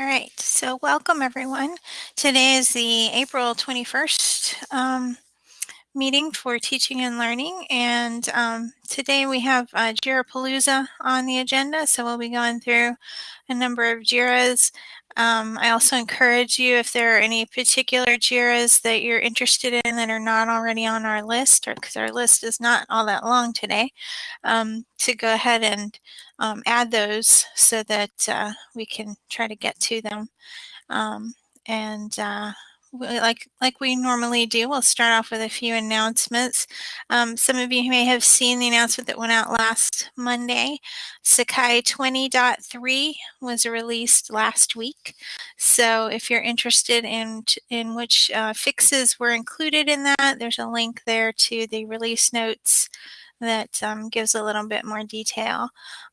All right, so welcome everyone. Today is the April 21st um, meeting for teaching and learning. And um, today we have uh, JIRA Palooza on the agenda. So we'll be going through a number of JIRAs. Um, I also encourage you if there are any particular JIRAs that you're interested in that are not already on our list, or because our list is not all that long today, um, to go ahead and um, add those so that uh, we can try to get to them. Um, and uh, like like we normally do, we'll start off with a few announcements. Um, some of you may have seen the announcement that went out last Monday. Sakai 20.3 was released last week. So if you're interested in, in which uh, fixes were included in that, there's a link there to the release notes that um, gives a little bit more detail.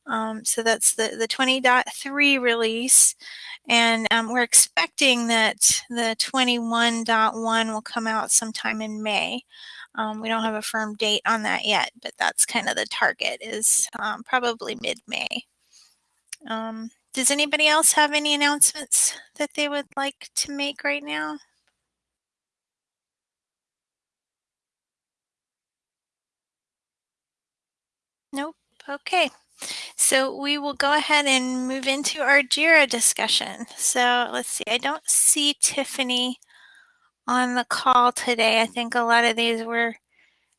Um, so that's the, the 20.3 release. And um, we're expecting that the 21.1 will come out sometime in May. Um, we don't have a firm date on that yet, but that's kind of the target is um, probably mid-May. Um, does anybody else have any announcements that they would like to make right now? Nope. Okay. So we will go ahead and move into our JIRA discussion. So let's see, I don't see Tiffany on the call today. I think a lot of these were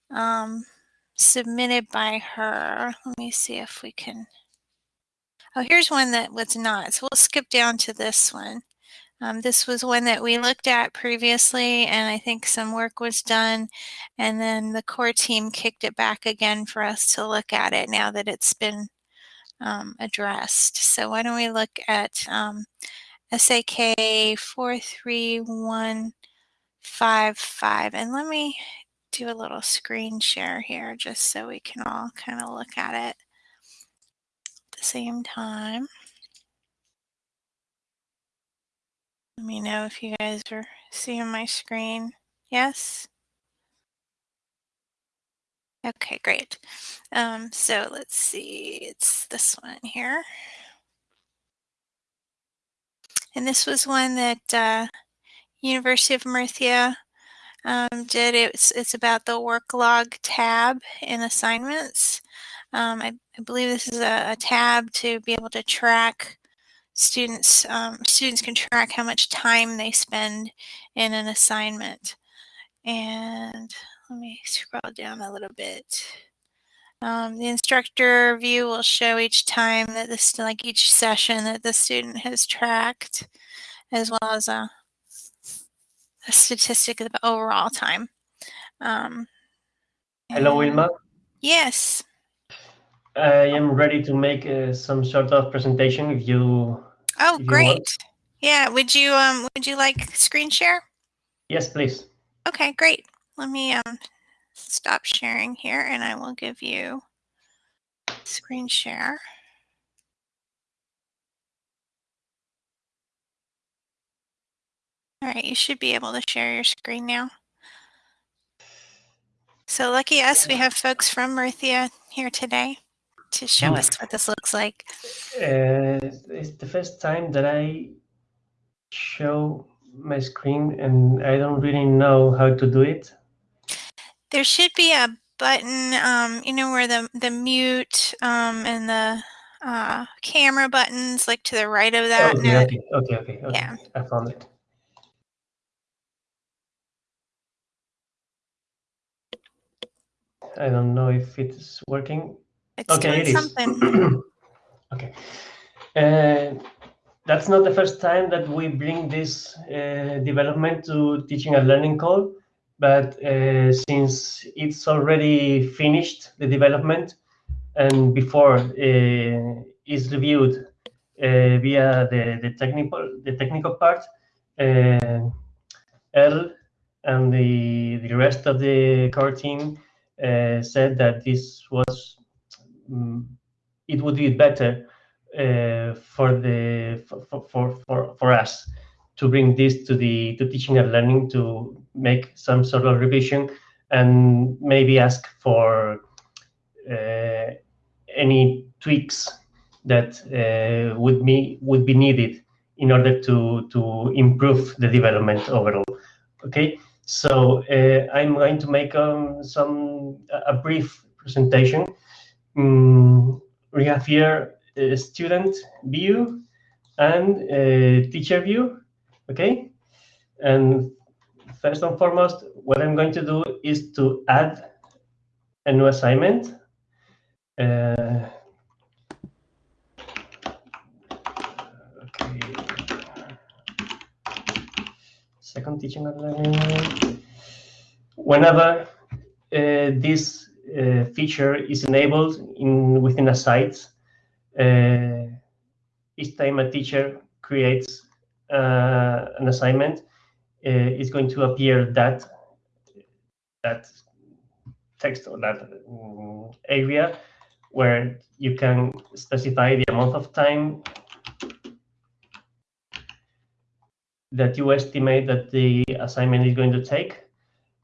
um, submitted by her. Let me see if we can. Oh, here's one that was not. So we'll skip down to this one. Um, this was one that we looked at previously, and I think some work was done. And then the core team kicked it back again for us to look at it now that it's been um, addressed. So why don't we look at um, SAK 43155. And let me do a little screen share here just so we can all kind of look at it at the same time. Let me know if you guys are seeing my screen. Yes? Okay, great. Um, so let's see, it's this one here. And this was one that uh, University of Murcia um, did. It's, it's about the work log tab in assignments. Um, I, I, believe this is a, a, tab to be able to track students. Um, students can track how much time they spend in an assignment. And let me scroll down a little bit. Um, the instructor view will show each time that this, like each session that the student has tracked, as well as a, a statistic of the overall time. Um, Hello, Wilma. Yes. I am ready to make uh, some sort of presentation if you. Oh, great. Yeah. Would you um would you like screen share? Yes, please. Okay, great. Let me um stop sharing here and I will give you screen share. All right, you should be able to share your screen now. So lucky us, we have folks from Murcia here today to show us what this looks like. Uh, it's the first time that I show my screen and I don't really know how to do it. There should be a button, um, you know, where the, the mute um, and the uh, camera buttons, like to the right of that. Okay, okay, okay, okay, okay. Yeah. I found it. I don't know if it's working. It's okay, it is. Something. okay. Uh, that's not the first time that we bring this uh, development to teaching and learning call, but uh, since it's already finished, the development, and before uh, is reviewed uh, via the, the technical the technical part, uh, Earl and the, the rest of the core team uh, said that this was it would be better uh, for the for, for for for us to bring this to the to teaching and learning to make some sort of revision and maybe ask for uh, any tweaks that uh, would be would be needed in order to, to improve the development overall. Okay, so uh, I'm going to make um, some a brief presentation. Mm, we have here a student view and a teacher view, okay? And first and foremost, what I'm going to do is to add a new assignment. Uh, okay. Second teaching and learning. Whenever uh, this uh, feature is enabled in within a site, uh, each time a teacher creates uh, an assignment, uh, it's going to appear that that text or that um, area where you can specify the amount of time that you estimate that the assignment is going to take.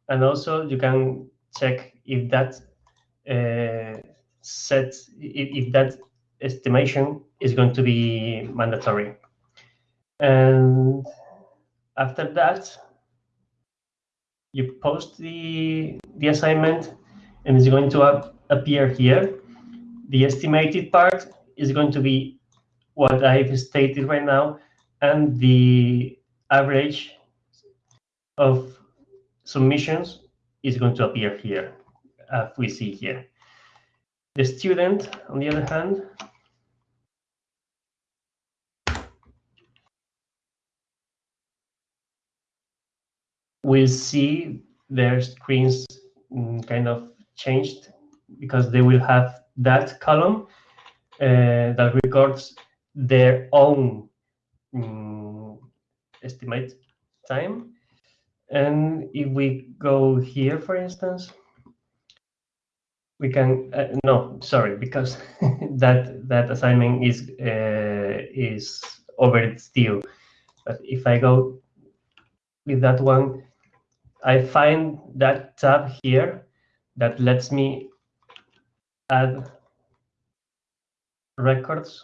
And also you can check if that uh, set, if, if that estimation is going to be mandatory. And after that, you post the, the assignment and it's going to appear here. The estimated part is going to be what I've stated right now, and the average of submissions is going to appear here, as we see here. The student, on the other hand, will see their screens mm, kind of changed because they will have that column uh, that records their own um, estimate time. And if we go here, for instance, we can uh, no, sorry, because that that assignment is uh, is over still. But if I go with that one, I find that tab here that lets me add records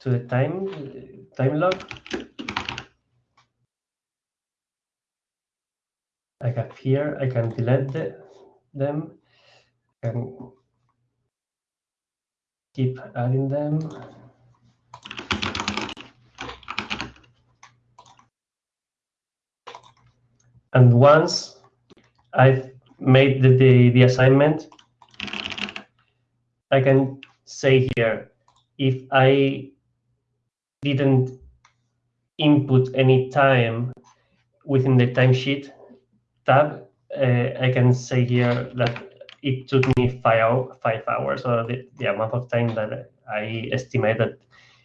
to the time time log. I have here, I can delete the, them, and keep adding them. And once I've made the, the, the assignment, I can say here, if I didn't input any time within the timesheet tab, I can say here that it took me five, five hours, or the, the amount of time that I estimate that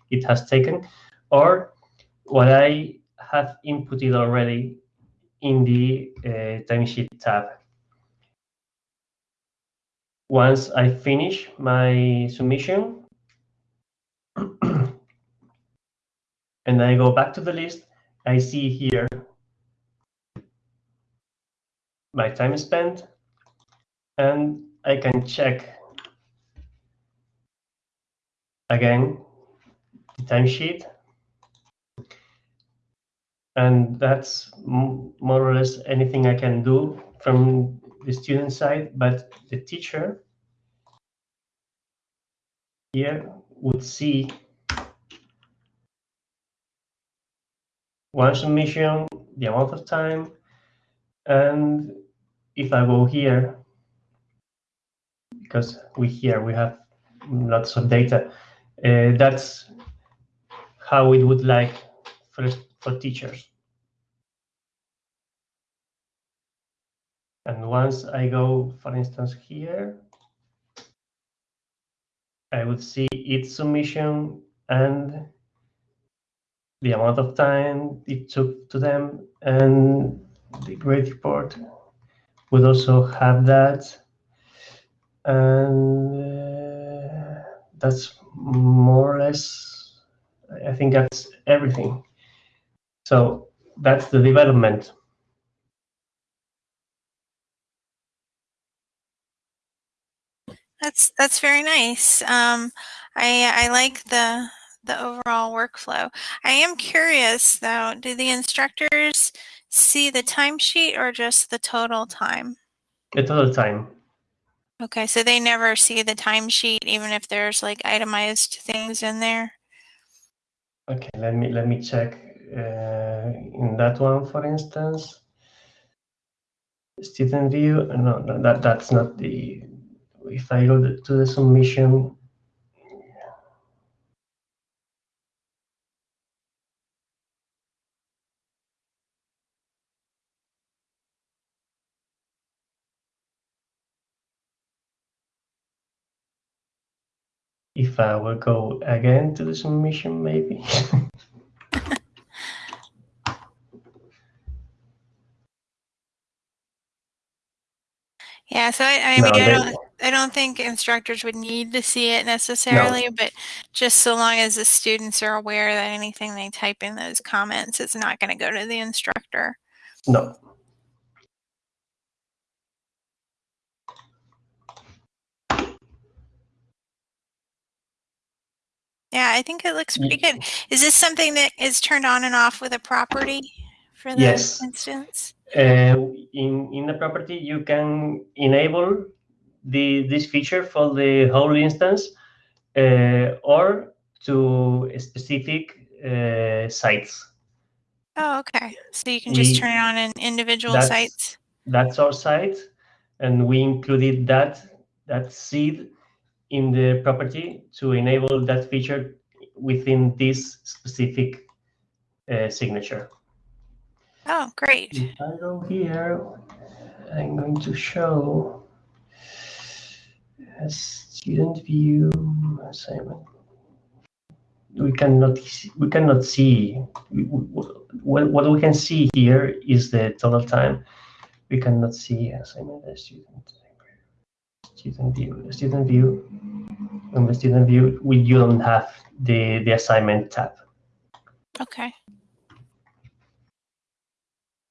it has taken, or what I have inputted already in the uh, timesheet tab. Once I finish my submission, and I go back to the list, I see here my time spent, and I can check again the timesheet. And that's more or less anything I can do from the student side, but the teacher here would see one submission, the amount of time, and if I go here, because we here we have lots of data, uh, that's how it would like first for teachers. And once I go, for instance, here, I would see its submission and the amount of time it took to them and the grade report would also have that. And uh, that's more or less, I think that's everything. So that's the development. That's that's very nice. Um, I I like the the overall workflow. I am curious though, do the instructors see the timesheet or just the total time? The total time. Okay, so they never see the timesheet even if there's like itemized things in there? Okay, let me let me check uh, in that one, for instance. Student view, no, no, that that's not the. If I go to the submission, I will go again to the submission, maybe. Yeah, so I, I No, I don't, I don't think instructors would need to see it necessarily, but just so long as the students are aware that anything they type in those comments is not going to go to the instructor. no. Yeah, I think it looks pretty good. Is this something that is turned on and off with a property for the Yes. instance? Uh, in in the property, you can enable the this feature for the whole instance, uh, or to specific uh, sites. Oh, okay. So you can just We- turn it on in individual That's- sites. That's our site, and we included that that seed in the property to enable that feature within this specific uh, signature. Oh, great. If I go here, I'm going to show a student view assignment. We cannot see- we cannot see what what we can see here is the total time. We cannot see assignment as student student view student view on the student view we you don't have the the assignment tab. Okay.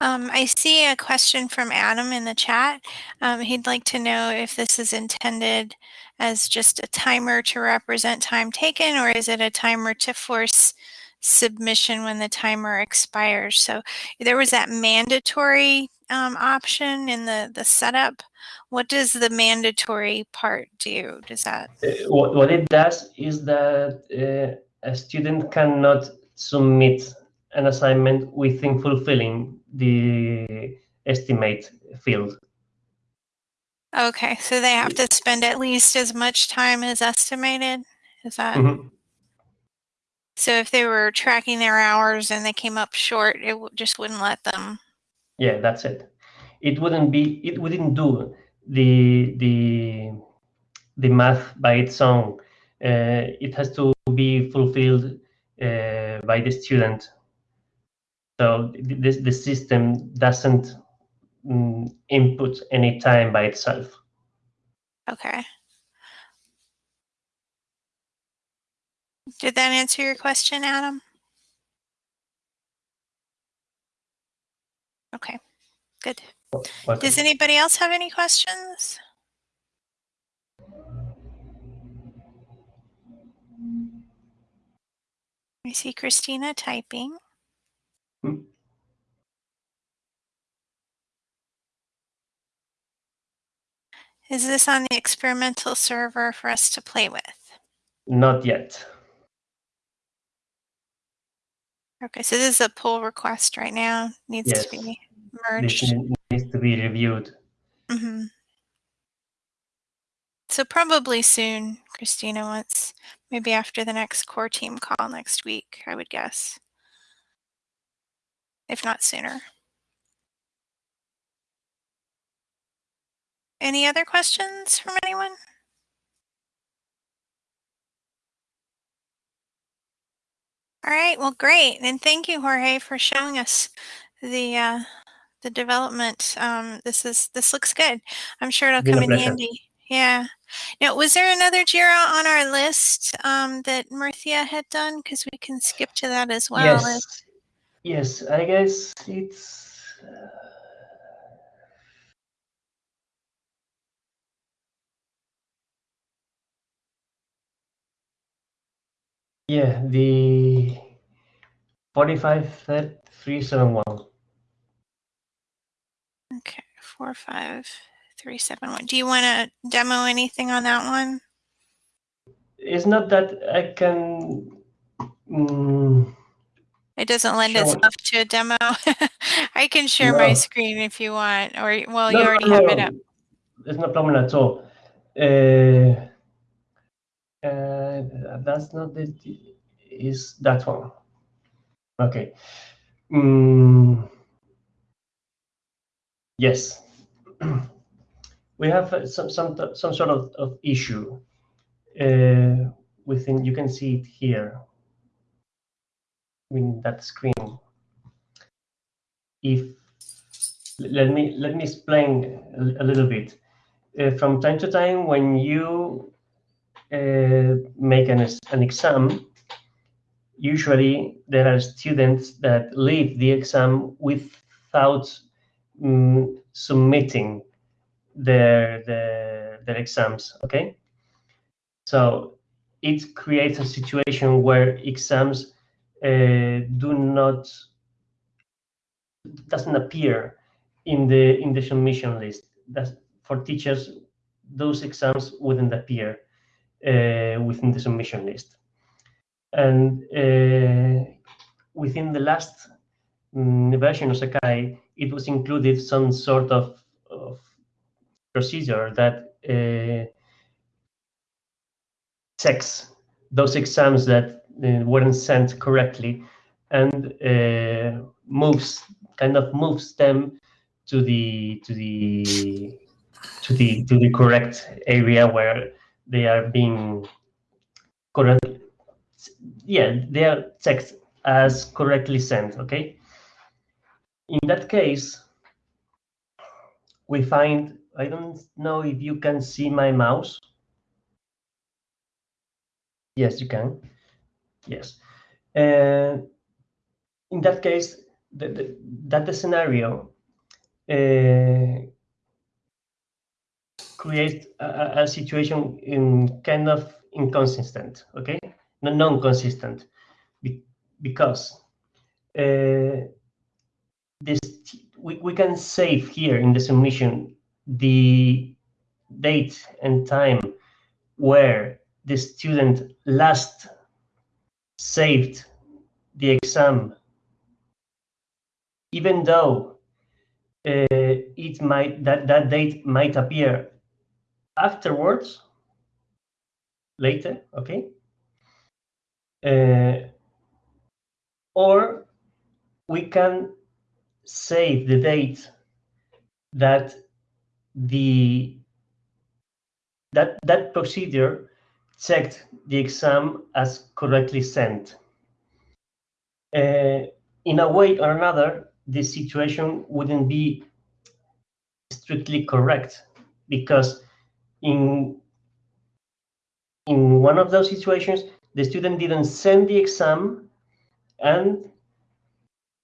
Um, I see a question from Adam in the chat. Um, he'd like to know if this is intended as just a timer to represent time taken, or is it a timer to force submission when the timer expires? So there was that mandatory um, option in the, the setup. What does the mandatory part do? Does that? Uh, what, what it does is that uh, a student cannot submit an assignment within fulfilling the estimate field. Okay, so they have to spend at least as much time as estimated? Is that? Mhm. So if they were tracking their hours and they came up short, it just wouldn't let them. Yeah, that's it. It wouldn't be. It wouldn't do the the the math by its own. Uh, it has to be fulfilled uh, by the student. So this the, system doesn't mm, input any time by itself. Okay. Did that answer your question, Adam? Okay, good. Does anybody else have any questions? I see Christina typing. Hmm. Is this on the experimental server for us to play with? Not yet. Okay, so this is a pull request right now, needs Yes. to be merged. ne- needs to be reviewed. hmm So probably soon, Christina, once, maybe after the next core team call next week, I would guess. If not sooner. Any other questions from anyone? All right, well, great. And thank you, Jorge, for showing us the uh, the development. Um, this is this looks good. I'm sure it'll Been come in pleasure. handy. Yeah. Now, was there another Jira on our list um, that Murcia had done? Because we can skip to that as well. yes. Yes, I guess it's. uh, Yeah, the 453371. Okay, four, five, three, seven, one. Do you want to demo anything on that one? It's not that I can. mm, It doesn't lend it. itself to a demo. I can share my screen if you want, or well, no, you no, already have it no, up. There's no problem at all. Uh, uh, that's not the. Is that one? Okay. Mm, yes. we have uh, some some some sort of, of issue uh, within. You can see it here in that screen. If let me let me explain a, a little bit. Uh, from time to time, when you make an, an exam, usually there are students that leave the exam without mm, submitting their, their their exams. Okay, so it creates a situation where exams uh, do not doesn't appear in the in the submission list. That's for teachers. Those exams wouldn't appear uh, within the submission list. And uh, within the last mm, version of Sakai, it was included some sort of, of procedure that uh, checks those exams that uh, weren't sent correctly and uh, moves kind of moves them to the to the to the to the correct area where they are being correct yeah they are checked as correctly sent okay? In that case we find i don't know if you can see my mouse. Yes you can. Yes. And in that case the, the, that the scenario uh, creates a, a- situation in kind of inconsistent, okay, no, non-consistent, Be- because uh, this we, we can save here in the submission the date and time where the student last saved the exam, even though uh, it might that that date might appear afterwards later okay? Uh, or we can save the date that the that that procedure checked the exam as correctly sent. Uh, in a way or another the situation wouldn't be strictly correct because in in one of those situations the student didn't send the exam and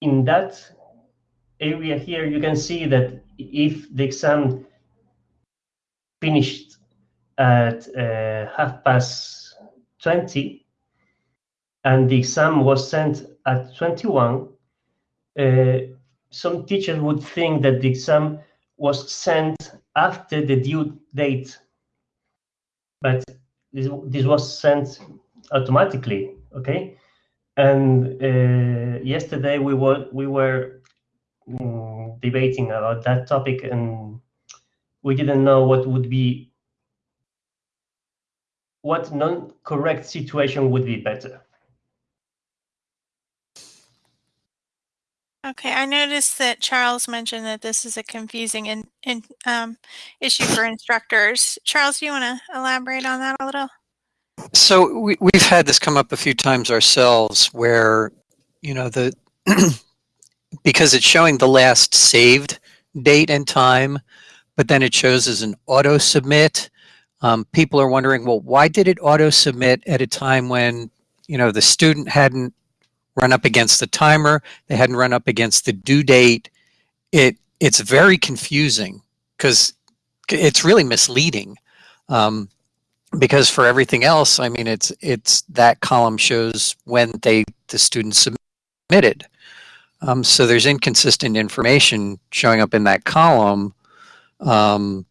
in that area here you can see that if the exam finished at uh, half past 20 and the exam was sent at 21 uh, some teachers would think that the exam was sent after the due date but this, this was sent automatically okay? And uh, yesterday we were we were mm, debating about that topic and we didn't know what would be what non-correct situation would be better Okay, I noticed that Charles mentioned that this is a confusing in, in, um, issue for instructors. Charles, do you want to elaborate on that a little? So we, we've had this come up a few times ourselves where, you know, the because it's showing the last saved date and time, but then it shows as an auto submit. Um, people are wondering, well, why did it auto submit at a time when, you know, the student hadn't run up against the timer, they hadn't run up against the due date. It it's very confusing because it's really misleading. Um, because for everything else, I mean, it's it's that column shows when they the students submitted. Um, so there's inconsistent information showing up in that column um,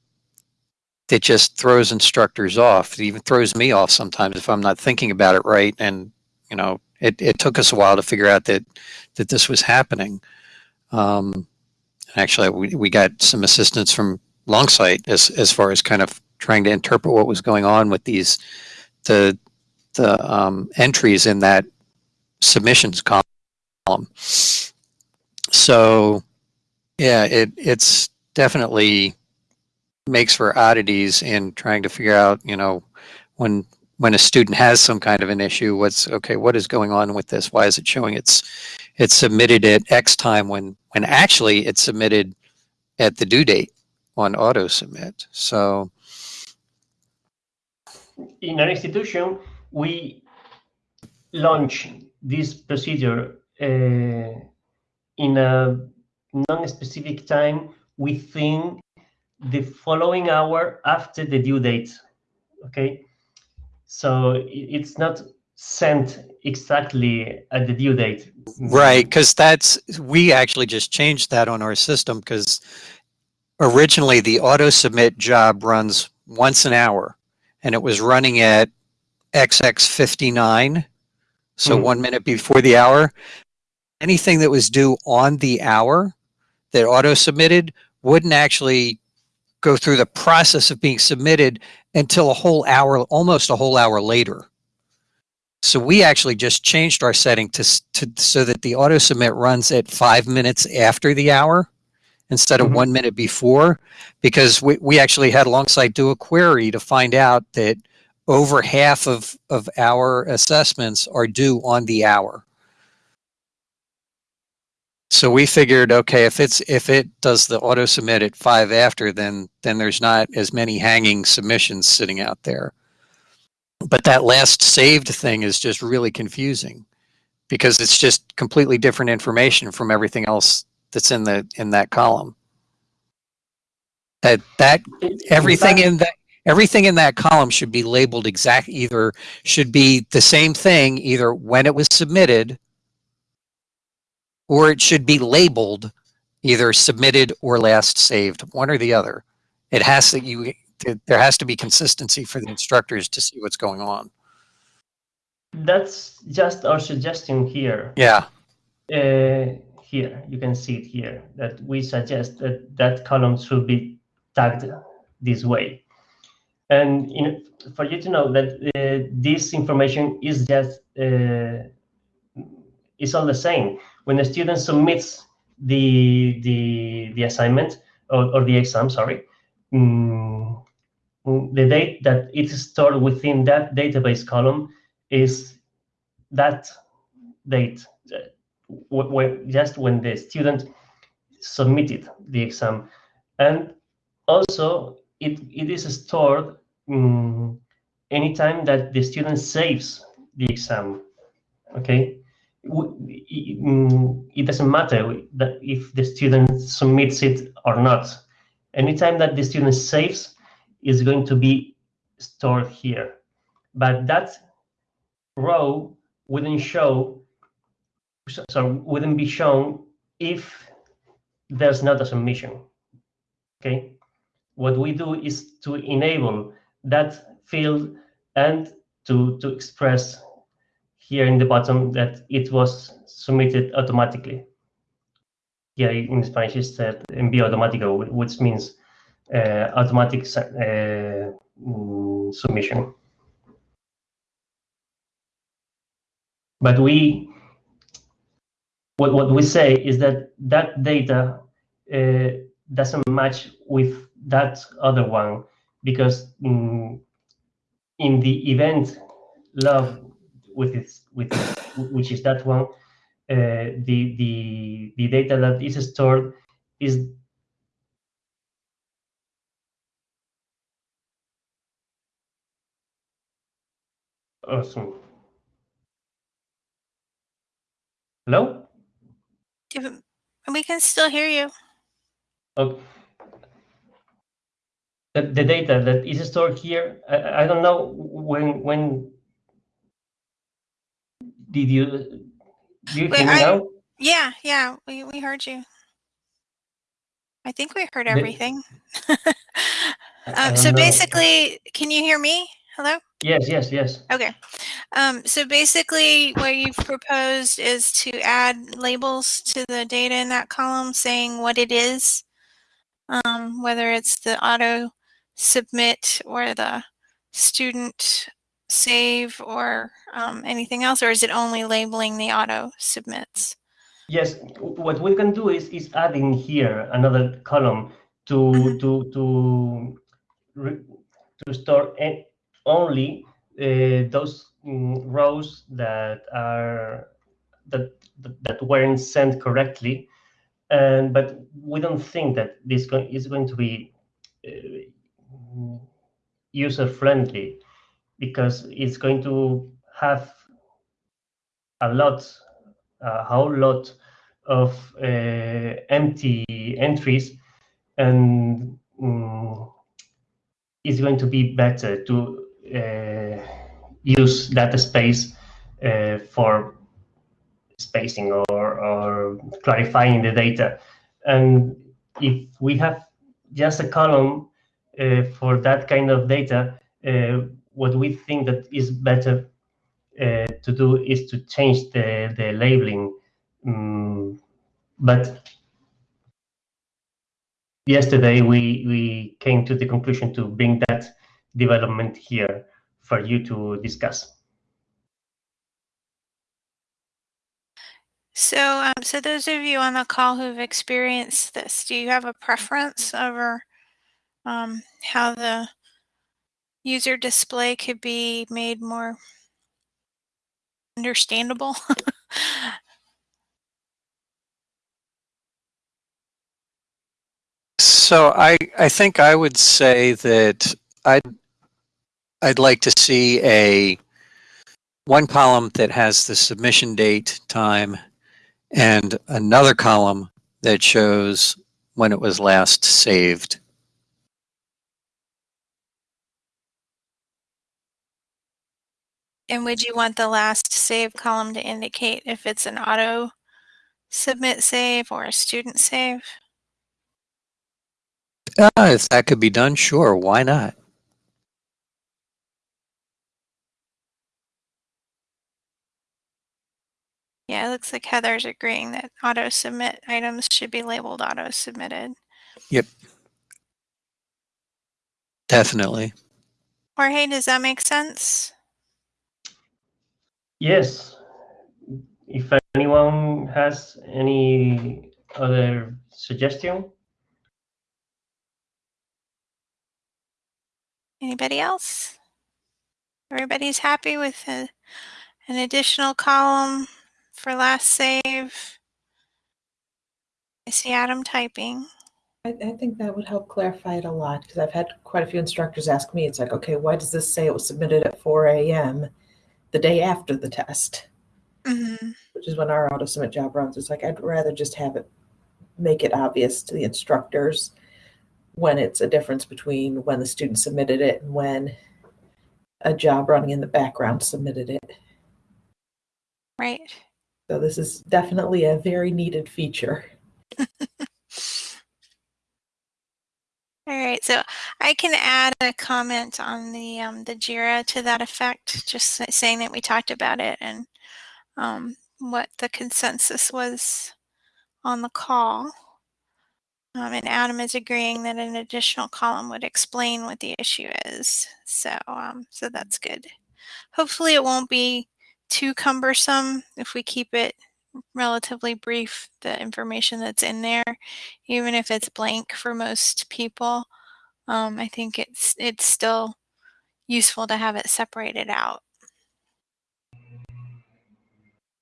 that just throws instructors off. It even throws me off sometimes if I'm not thinking about it right. And you know, it, it took us a while to figure out that that this was happening. Um, actually, we, we got some assistance from Longsight as as far as kind of trying to interpret what was going on with these the the um, entries in that submissions column. So, yeah, it it's definitely makes for oddities in trying to figure out, you know, when when a student has some kind of an issue, what's okay, what is going on with this? Why is it showing it's it's submitted at X time when when actually it's submitted at the due date on auto submit. So in our institution, we launch this procedure uh, in a non-specific time within the following hour after the due date. Okay, so it's not sent exactly at the due date. Right, because that's we actually just changed that on our system because originally the auto submit job runs once an hour and it was running at XX59, so Mm. one minute before the hour. Anything that was due on the hour that auto submitted wouldn't actually go through the process of being submitted until a whole hour, almost a whole hour later. So we actually just changed our setting to, to so that the auto submit runs at five minutes after the hour instead of Mhm. one minute before, because we, we actually had Longsight do a query to find out that over half of, of our assessments are due on the hour. So we figured, okay, if it's if it does the auto submit at five after, then then there's not as many hanging submissions sitting out there. But that last saved thing is just really confusing because it's just completely different information from everything else that's in the in that column. That that everything in that everything in that column should be labeled exact either should be the same thing either when it was submitted or it should be labeled either submitted or last saved one or the other it has to you there has to be consistency for the instructors to see what's going on that's just our suggestion here. yeah Uh, here, you can see it here, that we suggest that that column should be tagged this way. And in, for you to know that uh, this information is just, uh, is all the same. When the student submits the, the, the assignment or, or the exam, sorry, mm, the date that it is stored within that database column is that date uh, just when the student submitted the exam. And also it, it is stored um, anytime that the student saves the exam okay Mm, it doesn't matter if the student submits it or not anytime that the student saves is going to be stored here but that row wouldn't show so, so wouldn't be shown if there's not a submission. Okay, what we do is to enable that field and to to express here in the bottom that it was submitted automatically. Here in Spanish is said envío automático, wh- which means uh, automatic uh, mm, submission. But we what, what we say is that that data uh, doesn't match with that other one because mm, in the event log with its with which is that one uh, the the the data that is stored is awesome. Hello? We can still hear you. okay the, the data that is stored here, I, I don't know when when did you do you Wait, hear me I-? Yeah, yeah, we, we heard you. I think we heard everything. Um, so know. basically, can you hear me? Hello? yes, yes, yes. Okay. Um, so basically, what you've proposed is to add labels to the data in that column saying what it is, um, whether it's the auto submit or the student save or um, anything else, or is it only labeling the auto submits? Yes, what we can do is is adding here another column to Mhm. to to re- to store only uh, those mm, rows that are that that- weren't sent correctly, and but we don't think that this is going to be uh, user friendly because it's going to have a lot a whole lot of uh, empty entries and mm, it's going to be better to uh, use that space uh, for spacing or, or clarifying the data. And if we have just a column uh, for that kind of data uh, what we think that is better uh, to do is to change the, the labeling. Mm, but yesterday we, we came to the conclusion to bring that development here for you to discuss. So, um, so those of you on the call who've experienced this, do you have a preference over um, how the user display could be made more understandable? So I, I think I would say that I'd, I'd like to see a one column that has the submission date, time, and another column that shows when it was last saved. And would you want the last save column to indicate if it's an auto submit save or a student save? Ah, if that could be done, sure, why not? Yeah, it looks like Heather's agreeing that auto submit items should be labeled auto submitted. Yep. Definitely. Jorge, does that make sense? Yes, if anyone has any other suggestion, Anybody else? Everybody's happy with a, an additional column for last save. I see Adam typing. I, I think that would help clarify it a lot because I've had quite a few instructors ask me, it's like, okay, why does this say it was submitted at 4 a.m. the day after the test, Mhm. which is when our auto submit job runs? It's like, I'd rather just have it make it obvious to the instructors when it's a difference between when the student submitted it and when a job running in the background submitted it. Right. So this is definitely a very needed feature. All right, so I can add a comment on the um, the Jira to that effect, just saying that we talked about it and um, what the consensus was on the call. Um, and Adam is agreeing that an additional column would explain what the issue is. So, um, so that's good. Hopefully, it won't be too cumbersome if we keep it relatively brief. The information that's in there, even if it's blank for most people, um, I think it's it's still useful to have it separated out.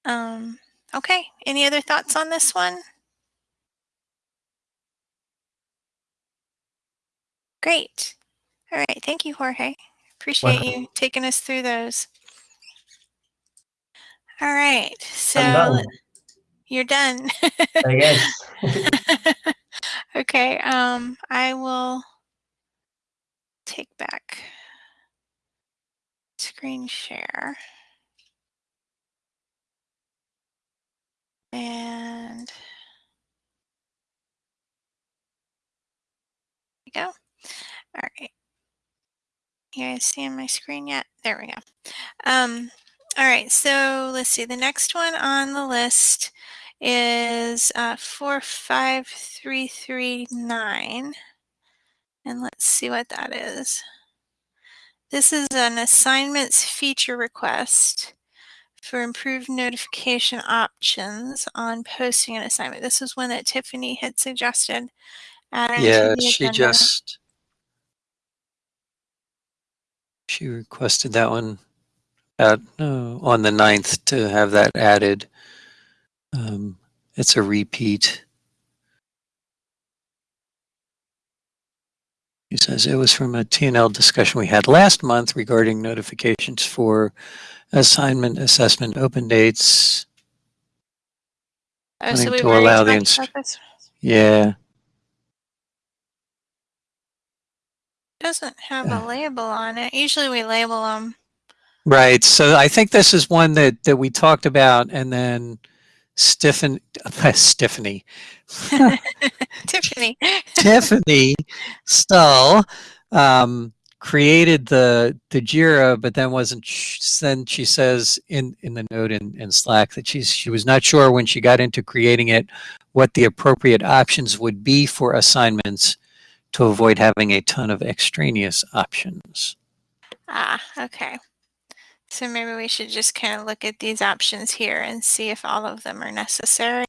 Um, okay. Any other thoughts on this one? Great. All right. Thank you, Jorge. Appreciate Welcome. you taking us through those. All right. So done, you're done. I guess. okay. Um, I will take back screen share. And there we go. All right. You guys seeing my screen yet? There we go. Um, all right, so let's see. The next one on the list is uh, 45339. And let's see what that is. This is an assignments feature request for improved notification options on posting an assignment. This is one that Tiffany had suggested. Yeah, she agenda. just she requested that one at no, on the 9th to have that added. Um, it's a repeat. He says it was from a TNL discussion we had last month regarding notifications for assignment, assessment, open dates. Oh, so we've to allow the talked inst- about this. Yeah, Doesn't have a Uh. label on it. Usually we label them. right. So I think this is one that that we talked about, and then Stiffen, Stephanie, Tiffany. Tiffany Stull um, created the the Jira, but then wasn't. sh- Then she says in in the note in, in Slack that she's she was not sure when she got into creating it what the appropriate options would be for assignments to avoid having a ton of extraneous options. ah, okay. So maybe we should just kind of look at these options here and see if all of them are necessary.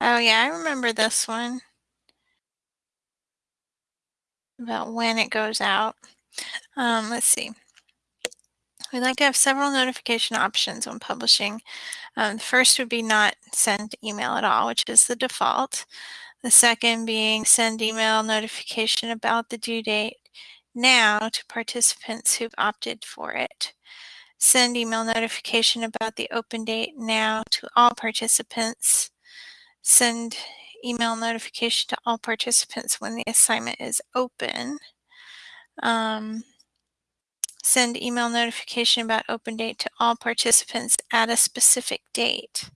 Oh yeah, I remember this one. About when it goes out. Um, let's see. We'd like to have several notification options when publishing. Um, the first would be not send email at all, which is the default. The second being send email notification about the due date now to participants who've opted for it. Send email notification about the open date now to all participants. Send email notification to all participants when the assignment is open. Um, send email notification about open date to all participants at a specific date.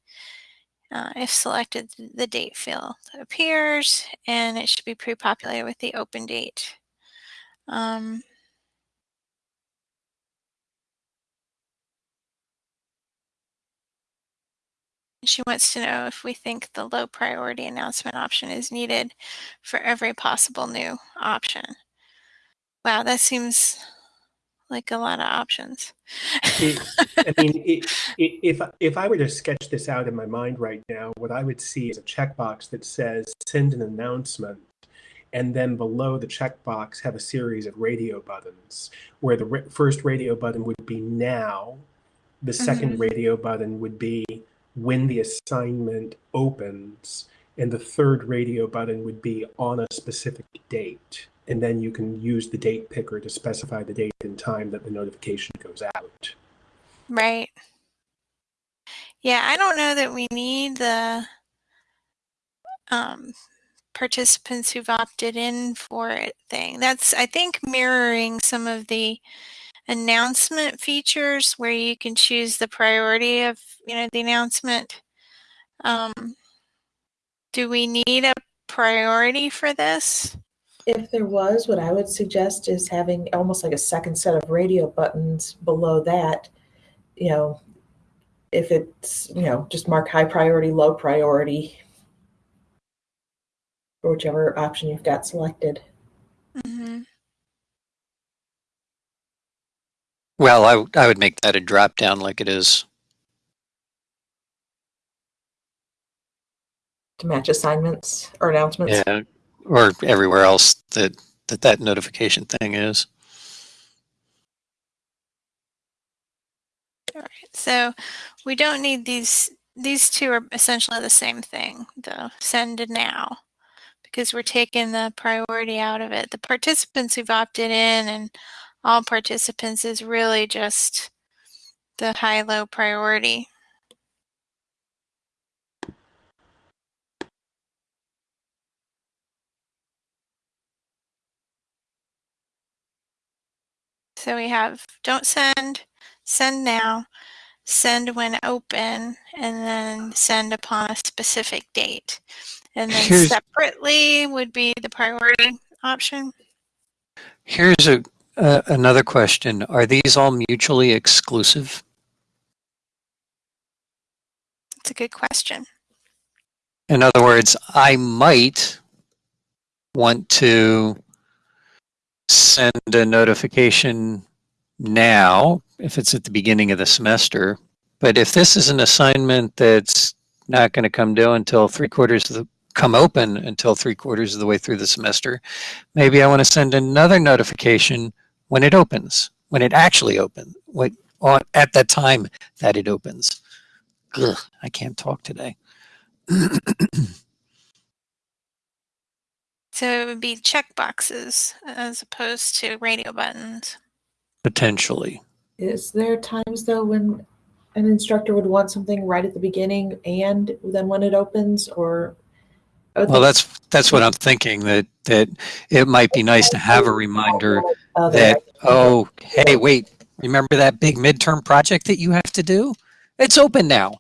Uh, if selected, the date field appears and it should be pre-populated with the open date. Um, she wants to know if we think the low priority announcement option is needed for every possible new option. Wow, that seems like a lot of options. It- I mean, it, it, if if I were to sketch this out in my mind right now, what I would see is a checkbox that says "Send an announcement," and then below the checkbox have a series of radio buttons, where the first radio button would be "Now," the 2nd Mhm. radio button would be when the assignment opens, and the third radio button would be on a specific date. And then you can use the date picker to specify the date and time that the notification goes out. Right. Yeah, I don't know that we need the um, participants who've opted in for it thing. That's, I think, mirroring some of the announcement features where you can choose the priority of, you know, the announcement. Um, do we need a priority for this? If there was, what I would suggest is having almost like a second set of radio buttons below that. You know, if it's, you know, just mark high priority, low priority, or whichever option you've got selected. Mm-hmm. Well, I would make that a drop down like it is. to match assignments or announcements. Yeah, or everywhere else that that, that notification thing is. All right. So we don't need these. These two are essentially the same thing, the send to now, because we're taking the priority out of it. The participants who've opted in and all participants is really just the high-low priority. So we have don't send, send now, send when open, and then send upon a specific date. And then Here's- separately would be the priority option. Here's a, uh, another question. Are these all mutually exclusive? That's a good question. In other words, I might want to send a notification now if it's at the beginning of the semester. But if this is an assignment that's not going to come due until three quarters of the come open until three quarters of the way through the semester, maybe I want to send another notification when it opens, when it actually opens, at that time that it opens. Ugh, I can't talk today. So it would be check boxes as opposed to radio buttons. Potentially. Is there times though when an instructor would want something right at the beginning and then when it opens or? Well, that's that's what I'm thinking that that it might be nice to have a reminder that oh hey wait remember that big midterm project that you have to do? It's open now.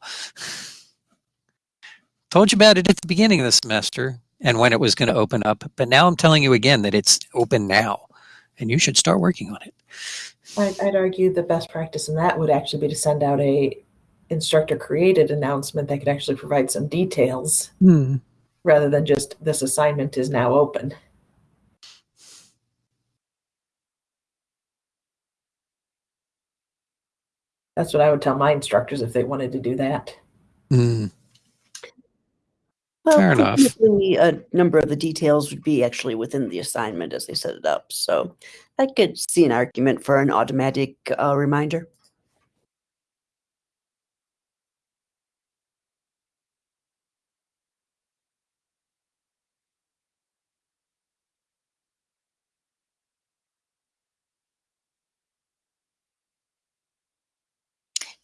Told you about it at the beginning of the semester and when it was going to open up, but now I'm telling you again that it's open now, and you should start working on it. I'd, I'd argue the best practice in that would actually be to send out a instructor created announcement that could actually provide some details Hmm. rather than just this assignment is now open. That's what I would tell my instructors if they wanted to do that. Hmm. Well, Fair enough. A number of the details would be actually within the assignment as they set it up. So I could see an argument for an automatic uh, reminder.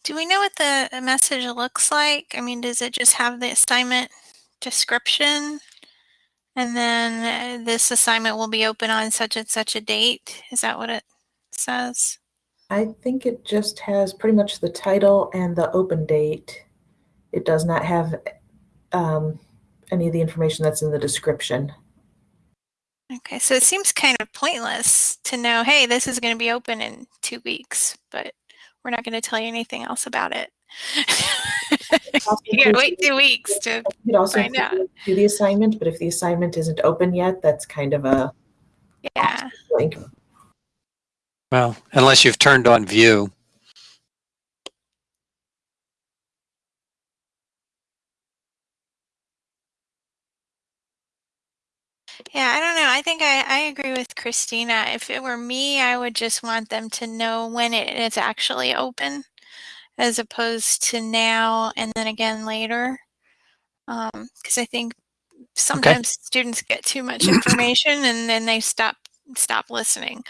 Do we know what the message looks like? I mean, does it just have the assignment description? And then uh, this assignment will be open on such and such a date? Is that what it says? I think it just has pretty much the title and the open date. It does not have um, any of the information that's in the description. Okay, so it seems kind of pointless to know, hey, this is going to be open in two weeks, but we're not going to tell you anything else about it. you gotta wait two weeks to. You also Find out. do the assignment, but if the assignment isn't open yet, that's kind of a Yeah. blank. Well, unless you've turned on view. Yeah, I don't know. I think I, I agree with Christina. If it were me, I would just want them to know when it is actually open as opposed to now and then again later. Because I think sometimes students get too much information and then they stop stop listening.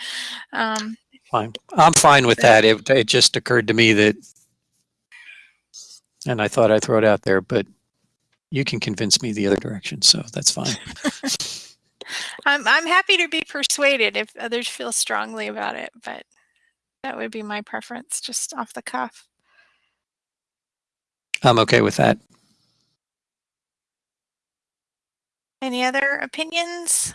Um, Fine. I'm fine with that. It, it just occurred to me that, and I thought I'd throw it out there, but you can convince me the other direction, so that's fine. I'm I'm happy to be persuaded if others feel strongly about it, but that would be my preference just off the cuff. I'm okay with that. Any other opinions?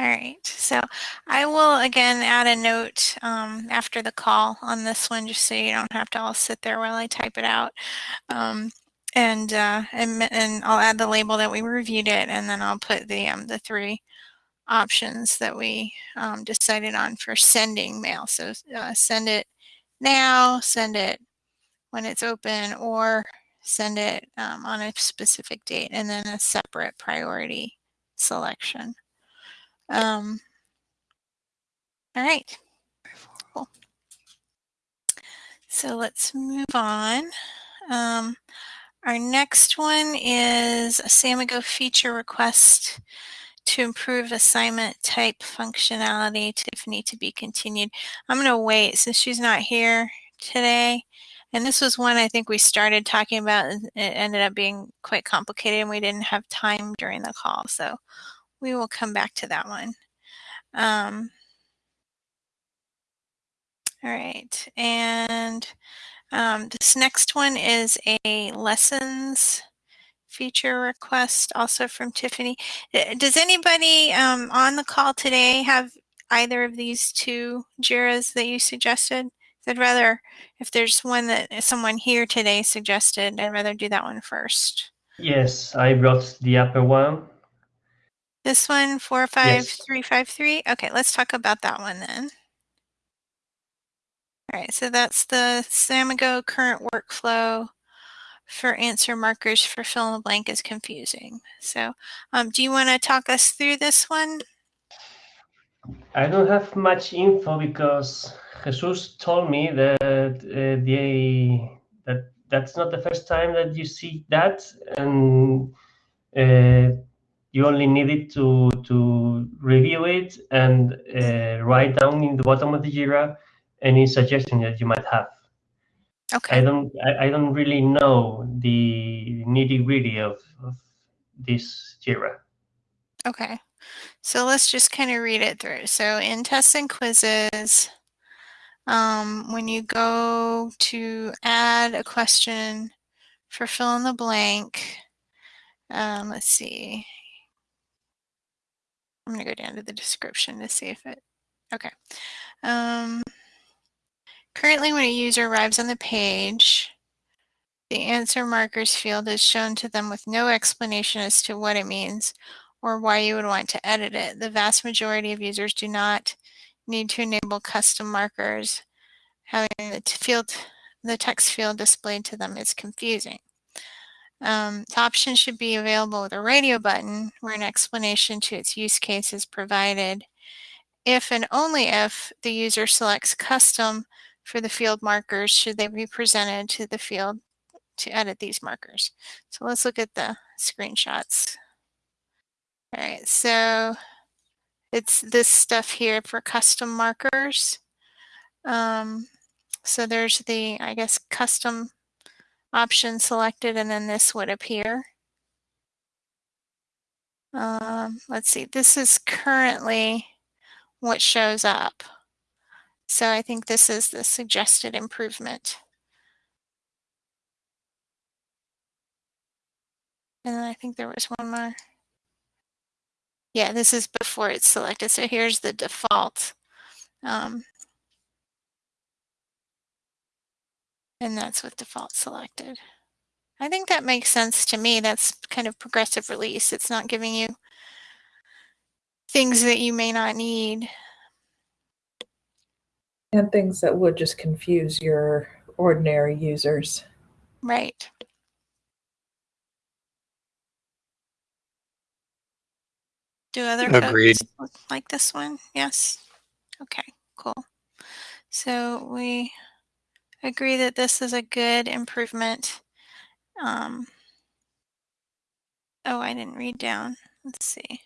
All right, so I will again add a note um, after the call on this one, just so you don't have to all sit there while I type it out. Um, and, uh, and and I'll add the label that we reviewed it, and then I'll put the um, the three options that we um, decided on for sending mail. So uh, send it now, send it when it's open, or send it um, on a specific date, and then a separate priority selection. Um, all right. Cool. So let's move on. Um, our next one is a Samigo feature request to improve assignment type functionality. Tiffany to be continued. I'm going to wait since she's not here today. And this was one I think we started talking about. and It ended up being quite complicated and we didn't have time during the call. So we will come back to that one. Um, all right. And um, this next one is a lessons feature request also from Tiffany. Uh, Does anybody um, on the call today have either of these two JIRAs that you suggested? I'd rather, if there's one that someone here today suggested, I'd rather do that one first. Yes, I brought the upper one. This one, 45353? Okay, let's talk about that one then. All right, so that's the Samigo current workflow for answer markers for fill in the blank is confusing. So um, do you want to talk us through this one? I don't have much info because Jesus told me that uh, the that that's not the first time that you see that, and uh, you only needed to to review it and uh, write down in the bottom of the Jira any suggestion that you might have. Okay. I don't I, I don't really know the nitty gritty of, of this Jira. okay. So let's just kind of read it through. So in tests and quizzes, um, when you go to add a question for fill in the blank, um, let's see. I'm going to go down to the description to see if it, okay. Um, currently, when a user arrives on the page, the answer markers field is shown to them with no explanation as to what it means or why you would want to edit it. The vast majority of users do not need to enable custom markers. Having the field, the text field displayed to them is confusing. Um, the option should be available with a radio button where an explanation to its use case is provided if and only if the user selects custom for the field markers should they be presented to the field to edit these markers. So let's look at the screenshots. All right, so it's this stuff here for custom markers. Um, so there's the, I guess, custom option selected and then this would appear. Um, let's see, this is currently what shows up. So I think this is the suggested improvement. And then I think there was one more. Yeah, this is before it's selected. So here's the default. Um, and that's with default selected. I think that makes sense to me. That's kind of progressive release. It's not giving you things that you may not need. And things that would just confuse your ordinary users. Right. Do other Agreed. folks look like this one? Yes. Okay, cool. So we agree that this is a good improvement. Um, oh, I didn't read down. Let's see.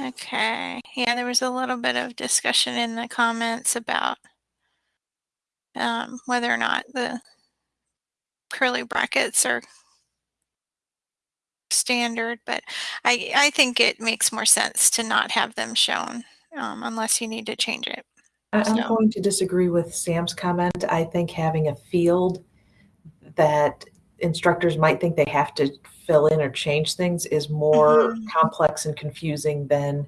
Okay, yeah, there was a little bit of discussion in the comments about um, whether or not the curly brackets are standard, but I, I think it makes more sense to not have them shown um, unless you need to change it. I'm So- going to disagree with Sam's comment. I think having a field that instructors might think they have to fill in or change things is more Mhm. complex and confusing than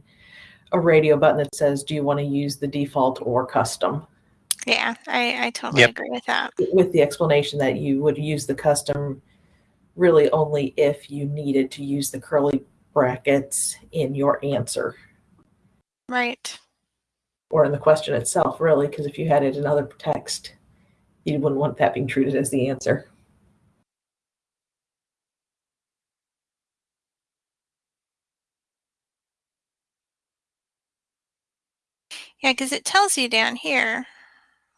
a radio button that says, do you want to use the default or custom? Yeah, I, I totally Yep. agree with that. With the explanation that you would use the custom really only if you needed to use the curly brackets in your answer Right. or in the question itself, really, because if you had it in other text, you wouldn't want that being treated as the answer. Yeah, because it tells you down here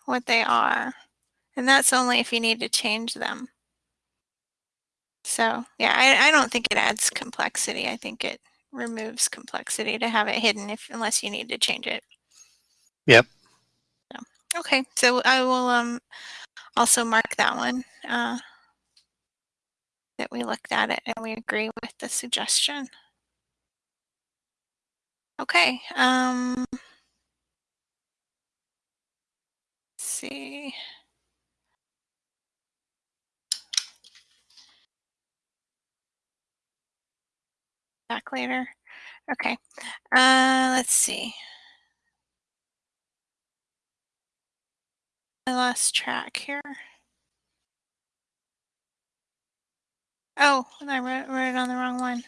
what they are. And that's only if you need to change them. So yeah, I, I don't think it adds complexity. I think it removes complexity to have it hidden if unless you need to change it. Yep. So, okay, so I will um also mark that one uh, that we looked at it and we agree with the suggestion. Okay. Um, let's see. Back later. Okay. Uh, let's see. I lost track here. Oh, I wrote, wrote it on the wrong one.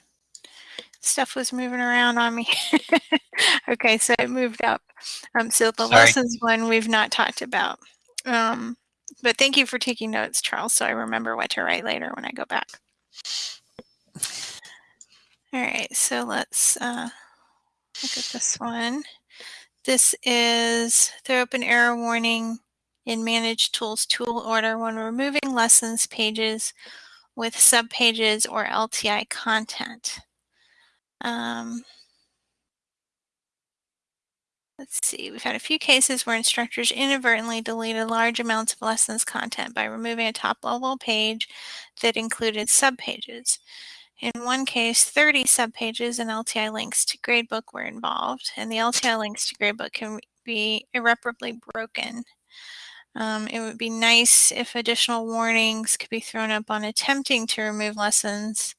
Stuff was moving around on me. okay, so it moved up. Um, so the Sorry. lessons one we've not talked about. Um, but thank you for taking notes, Charles, so I remember what to write later when I go back. All right, so let's uh, look at this one. This is throw up an error warning in Manage Tools tool order when removing lessons pages with subpages or LTI content. Um, let's see, we've had a few cases where instructors inadvertently deleted large amounts of lessons content by removing a top level page that included subpages. In one case, 30 subpages and LTI links to gradebook were involved, and the LTI links to gradebook can be irreparably broken. Um, it would be nice if additional warnings could be thrown up on attempting to remove lessons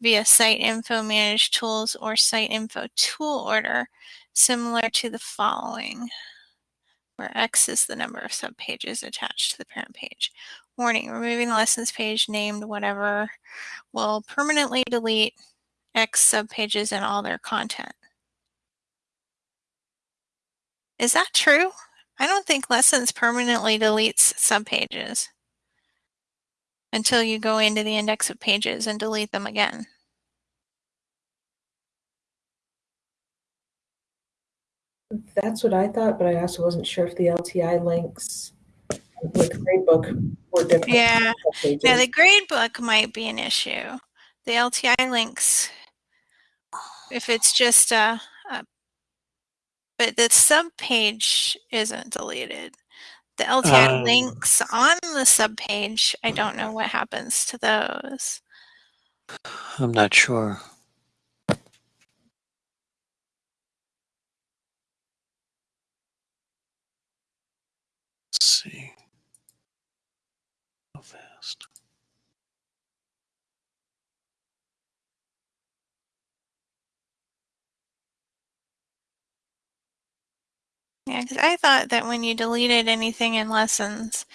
via Site Info Manage Tools or Site Info Tool Order, similar to the following, where X is the number of subpages attached to the parent page. Warning, removing the lessons page named whatever will permanently delete X subpages and all their content. Is that true? I don't think lessons permanently deletes subpages until you go into the index of pages and delete them again. That's what I thought, but I also wasn't sure if the LTI links with gradebook were different. Yeah. Now the gradebook might be an issue. The LTI links, if it's just a, a but the subpage isn't deleted. The LTI Um. links on the subpage, I don't know what happens to those. I'm not sure. Let's see. How fast? Yeah, because I thought that when you deleted anything in lessons,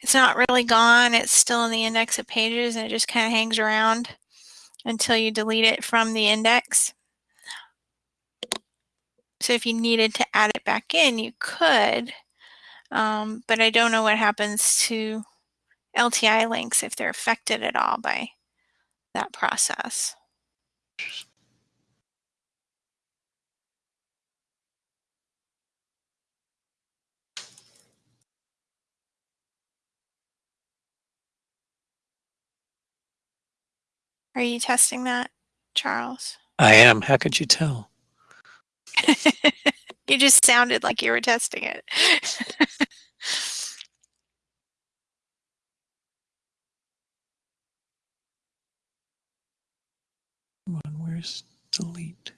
it's not really gone. It's still in the index of pages and it just kind of hangs around until you delete it from the index. So if you needed to add it back in, you could. Um, but I don't know what happens to LTI links if they're affected at all by that process. Are you testing that, Charles? I am. How could you tell? you just sounded like you were testing it. Come on, where's delete?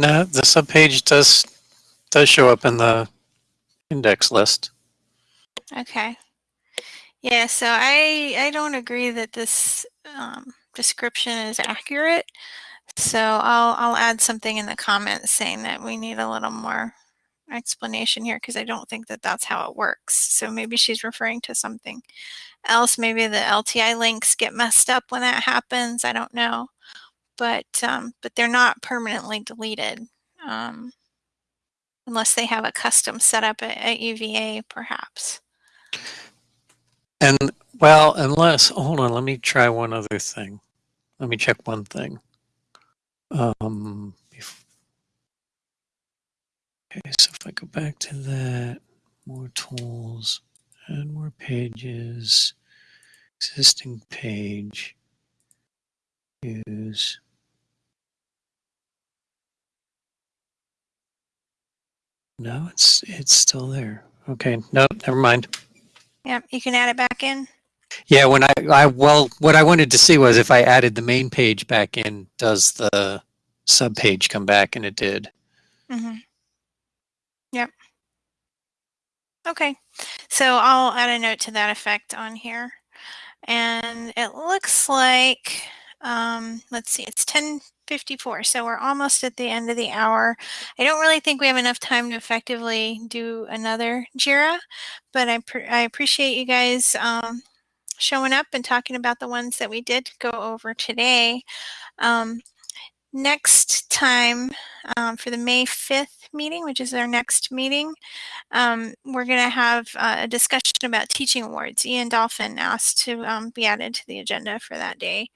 No, the subpage does does show up in the index list. okay. Yeah, so I I don't agree that this um, description is accurate. So I'll I'll add something in the comments saying that we need a little more explanation here because I don't think that that's how it works. So maybe she's referring to something else. Maybe the LTI links get messed up when that happens. I don't know, but um, but they're not permanently deleted um, unless they have a custom setup at, at UVA, perhaps. And well, unless hold on, let me try one other thing. Let me check one thing. Um, okay, so if I go back to that, more tools, add more pages, existing page, use. No, it's it's still there. Okay, no, never mind. Yep, you can add it back in. Yeah, when I, I well, what I wanted to see was if I added the main page back in, does the sub page come back? And it did. Mm-hmm. Yep. Okay, so I'll add a note to that effect on here. And it looks like, um, let's see, it's 1054, so we're almost at the end of the hour. I don't really think we have enough time to effectively do another JIRA, but I, I appreciate you guys um, showing up and talking about the ones that we did go over today. Um, next time um, for the May 5th meeting, which is our next meeting, um, we're going to have uh, a discussion about teaching awards. Ian Dolphin asked to um, be added to the agenda for that day.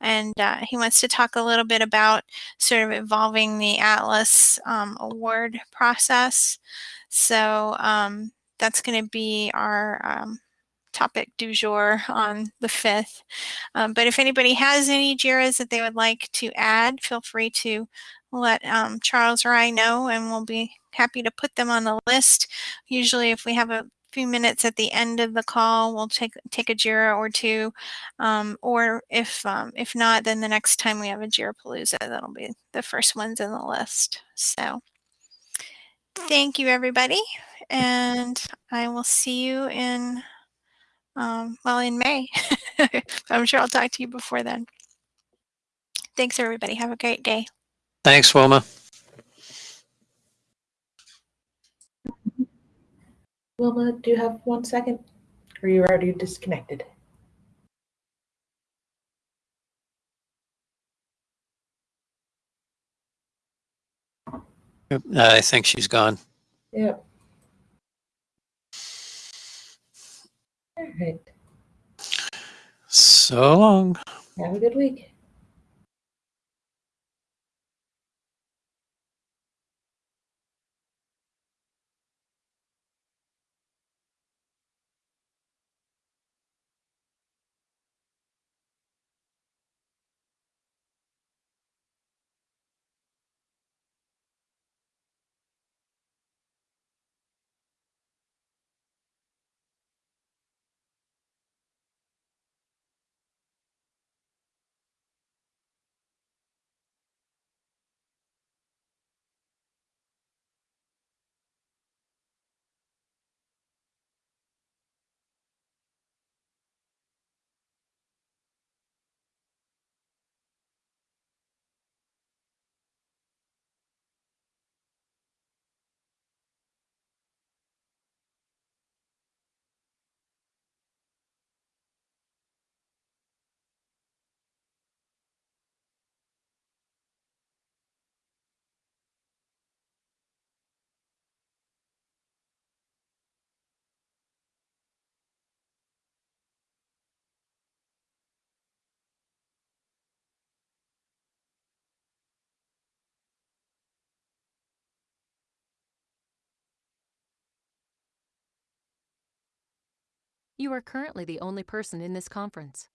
And uh, he wants to talk a little bit about sort of evolving the Atlas um, award process. So um, that's going to be our um, topic du jour on the 5th. Um, but if anybody has any JIRAs that they would like to add, feel free to let um, Charles or I know and we'll be happy to put them on the list. Usually if we have a few minutes at the end of the call, we'll take take a JIRA or two. Um, or if um, if not, then the next time we have a JIRA Palooza, that'll be the first ones in the list. So thank you everybody. And I will see you in um, well, in May. I'm sure I'll talk to you before then. Thanks, everybody. Have a great day. Thanks, Wilma. Wilma, do you have one second? Or are you already disconnected? I think she's gone. Yep. All right. So long. Have a good week. You are currently the only person in this conference.